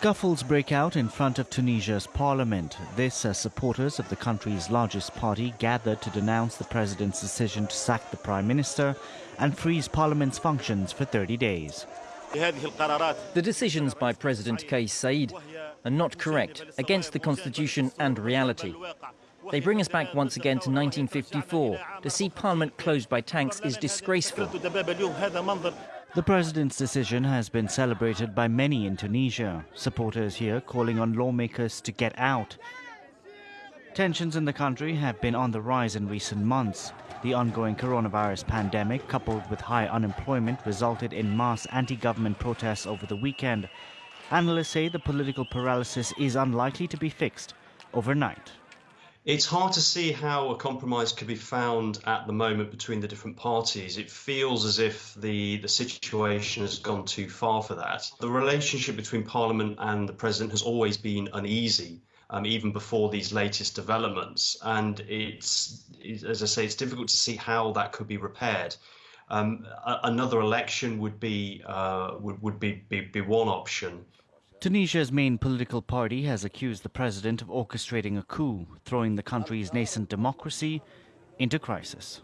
Scuffles break out in front of Tunisia's parliament. This as supporters of the country's largest party gather to denounce the president's decision to sack the prime minister and freeze parliament's functions for 30 days. The decisions by President Kais Saied are not correct, against the constitution and reality. They bring us back once again to 1954. To see Parliament closed by tanks is disgraceful. The president's decision has been celebrated by many in Tunisia, supporters here calling on lawmakers to get out. Tensions in the country have been on the rise in recent months. The ongoing coronavirus pandemic, coupled with high unemployment, resulted in mass anti-government protests over the weekend. Analysts say the political paralysis is unlikely to be fixed overnight. It's hard to see how a compromise could be found at the moment between the different parties. It feels as if the, the situation has gone too far for that. The relationship between Parliament and the President has always been uneasy. Um, even before these latest developments, and it's, as I say, it's difficult to see how that could be repaired. Um, another election would be uh, would, would be, be, be one option. Tunisia's main political party has accused the president of orchestrating a coup, throwing the country's nascent democracy into crisis.